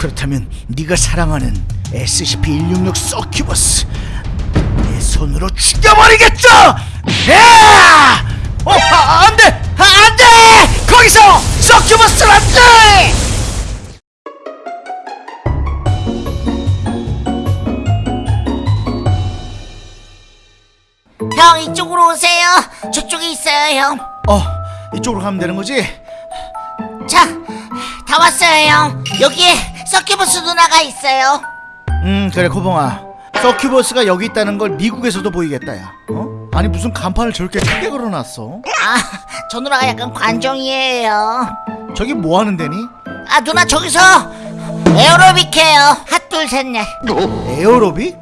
그렇다면 네가 사랑하는 SCP-166 서큐버스 내 손으로 죽여버리겠죠! 야! 어, 아, 안 돼! 아, 안 돼! 거기서 서큐버스를 안 돼! 형 이쪽으로 오세요. 저쪽에 있어요 형. 어, 이쪽으로 가면 되는 거지? 자, 다 왔어요 형. 여기에 서큐버스 누나가 있어요. 음, 그래, 코봉아. 서큐버스가 여기 있다는 걸 미국에서도 보이겠다, 야. 어? 아니, 무슨 간판을 저렇게 크게 걸어놨어? 아, 저 누나가 약간 관종이에요. 저기 뭐 하는 데니? 아 누나 저기서 에어로빅 해요. 핫둘 셋넷. 에어로빅?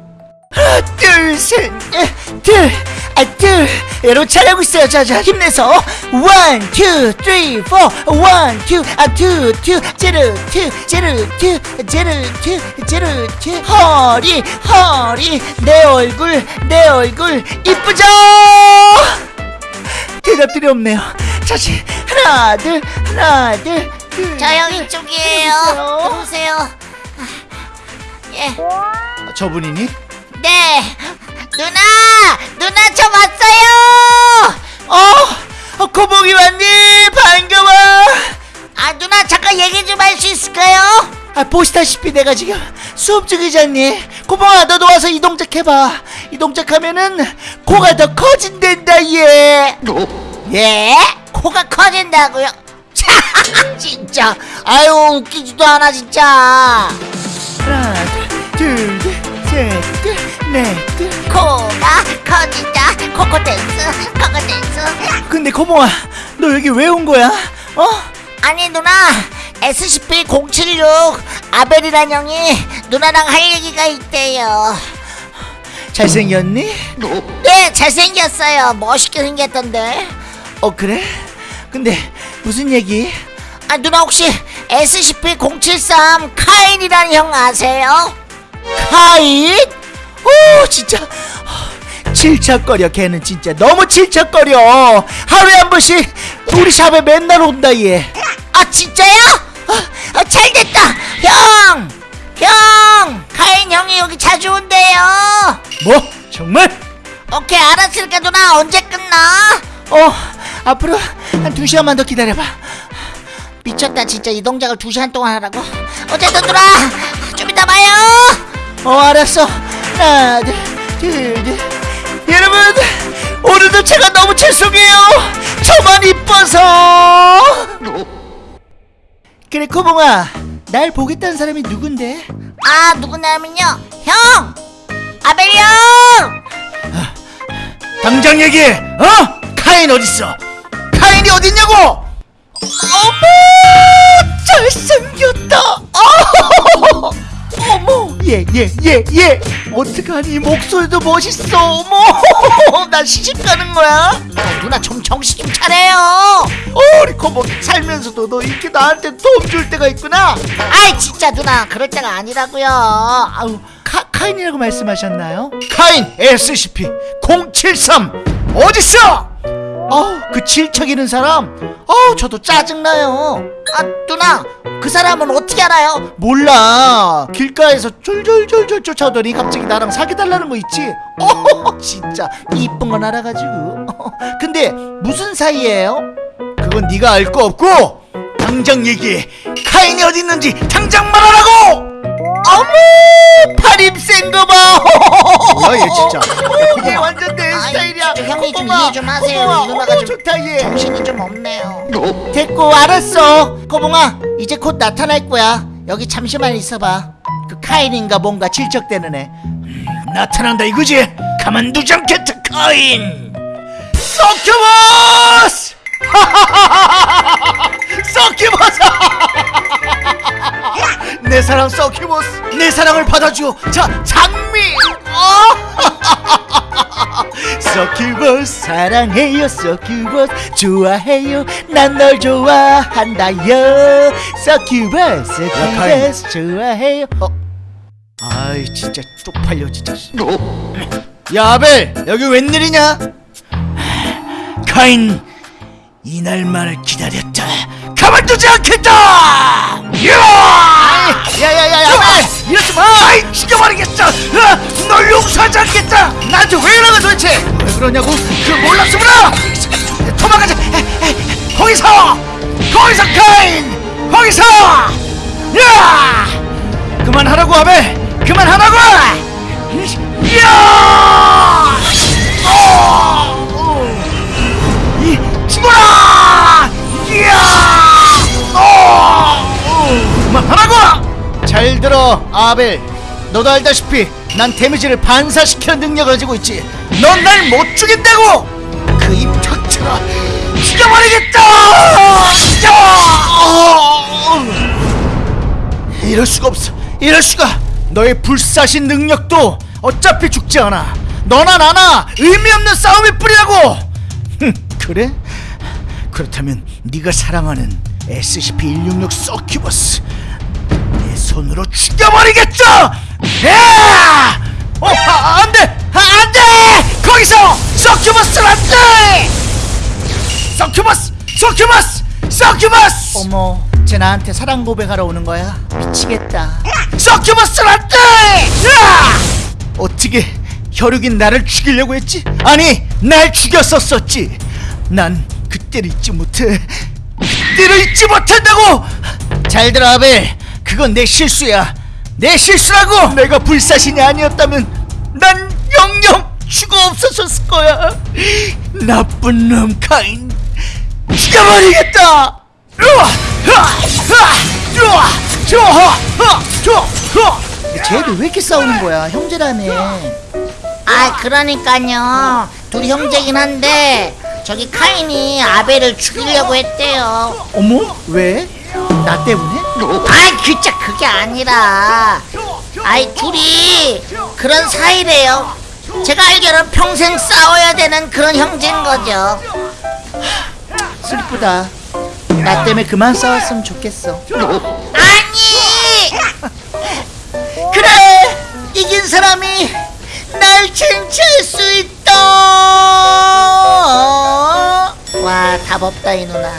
하나 둘셋둘 아, 둘 에로 잘하고 있어요 자자 힘내서 원, 투, 쓰리, 포 원, 투, 아, 투, 투 제로, 투, 제로, 투, 제로, 투, 허리, 허리 내 얼굴, 내 얼굴 이쁘죠? 대답들이 없네요 자지 하나, 둘, 하나, 둘, 이쪽이에요. 들어오세요. 들어오세요. 아, 예, 아, 저분이니? 네. 누나, 누나 저 왔어요. 어, 어 고봉이 왔니? 반가워 아 누나 잠깐 얘기 좀 할 수 있을까요? 아 보시다시피 내가 지금 수업 중이잖니 고봉아 너도 와서 이 동작 해봐 이 동작 하면은 코가 더 커진댄다 얘 예? 코가 커진다고요? 차, 진짜. 아유 웃기지도 않아 진짜. 하나 둘셋넷둘 코가 커진다. 코코 댄스, 코코 댄스. 근데 고봉아 너 여기 왜 온 거야? 어? 아니 누나 SCP-076 아벨이란 형이 누나랑 할 얘기가 있대요. 잘생겼니? 네 잘생겼어요. 멋있게 생겼던데. 어 그래? 근데 무슨 얘기? 아 누나 혹시 SCP-073 카인이라는 형 아세요? 카인? 오 진짜 질척거려 걔는 진짜 너무 질척거려 하루에 한 번씩 우리 샵에 맨날 온다 얘아 진짜요? 아, 아, 잘됐다 형! 형! 카인 형이 여기 자주 온대요 뭐? 정말? 오케이 알았으니까 누나 언제 끝나? 어 앞으로 한 두 시간만 더 기다려봐 미쳤다 진짜 이 동작을 두 시간 동안 하라고 어쨌든 누나 좀 이따 봐요 어 알았어 하나 둘둘 여 저만 이뻐서 그래 코봉아 날 보겠다는 사람이 누군데? 아 누구냐면요 형! 아벨이 형! 당장 얘기해! 어? 카인 어딨어? 카인이 어딨냐고! 어머 잘생겼다 어! 어머 예예예예 어떡하니 목소리도 멋있어 어머 나 시집 가는 거야? 아, 누나 좀 정신 좀 차려요 어, 우리 코봉 살면서도 너 이렇게 나한테 도움 줄 때가 있구나 아이 진짜 누나 그럴 때가 아니라고요 아우 카, 카인이라고 말씀하셨나요? 카인 SCP-073 어딨어? 어우 그 질척이는 사람? 어우 저도 짜증나요. 아 누나 그 사람은 어떻게 알아요? 몰라. 길가에서 졸졸졸졸 쫓아오더니 갑자기 나랑 사귀달라는 거 있지? 어 진짜. 이쁜 건 알아가지고. 근데 무슨 사이예요? 그건 네가 알 거 없고 당장 얘기해. 카인이 어디 있는지 당장 말하라고! 어머 팔입 센거봐 뭐야 얘 진짜. 얘 완전 내 스타일이야. 진짜 형이 좀 이해 좀 하세요. 이 누나가 좀 좋다 얘 정신이 좀 없네요. 됐고 알았어. 코봉아 이제 곧 나타날 거야. 여기 잠시만 있어봐. 그 카인인가 뭔가 질척대는 애. 나타난다 이거지? 가만두지 않겠다 카인! succubus succubus! 내 사랑 서큐버스 내 사랑을 받아줘 자 장미. 서큐버스 사랑해요 서큐버스 좋아해요. 난 널 좋아한다요. succubus. succubus 좋아해요. 어, 아이 진짜 쪽팔려 진짜. 야 아벨 여기 웬일이냐? 카인 이날만을 기다렸다 가만두지 않겠다! 야야야야 이러지 마! 아이 죽여버리겠어! 어? 널 용서하지 않겠다! 나한테 왜 이러는 도대체! 왜 그러냐고? 그 몰랐으므로! 도망가자! 거기서! 거기서 카인! 거기서! 야! 그만하라고 아벨! 그만하라고! 야! 하라고! 잘 들어 아벨. 너도 알다시피 난 데미지를 반사시키는 능력을 가지고 있지. 넌 날 못 죽인다고! 그 입 닥쳐라 죽여버리겠다! 야! 이럴 수가 없어. 이럴 수가. 너의 불사신 능력도 어차피 죽지 않아. 너나 나나 의미 없는 싸움일 뿐이라고! 흠, 그래? 그렇다면 네가 사랑하는 SCP-166 서큐버스. 내 손으로 죽여버리겠죠! 야! 어, 아, 안 돼! 아, 안 돼! 거기서 서큐버스는 안 돼! 서큐버스! 서큐버스! 서큐버스! 어머 쟤 나한테 사랑 고백하러 오는 거야 미치겠다 서큐버스는 안 돼! 야! 어떻게 혈육인 나를 죽이려고 했지? 아니, 날 죽였었었지. 난 그때를 잊지 못해. 그때를 잊지 못한다고! 잘 들어, 아벨. 그건 내 실수야. 내 실수라고! 내가 불사신이 아니었다면 난 영영 죽어 없었을 거야. 나쁜 놈 카인. 죽여버리겠다! 으아! 으아! 으아! 으아! 좋아! 으아! 좋아! 으아! 쟤들 왜 이렇게 싸우는 거야 형제라며 아 그러니까요 둘이 형제긴 한데 저기 카인이 아벨을 죽이려고 했대요 어머 왜? 나 때문에? 아이 그짜 그게 아니라. 아이 둘이 그런 사이래요. 제가 알기로는 평생 싸워야 되는 그런 형제인 거죠. 슬프다. 나 때문에 그만 싸웠으면 좋겠어. 아니! 그래 이긴 사람이 날 쟁취할 수 있다. 와 답 없다 이 누나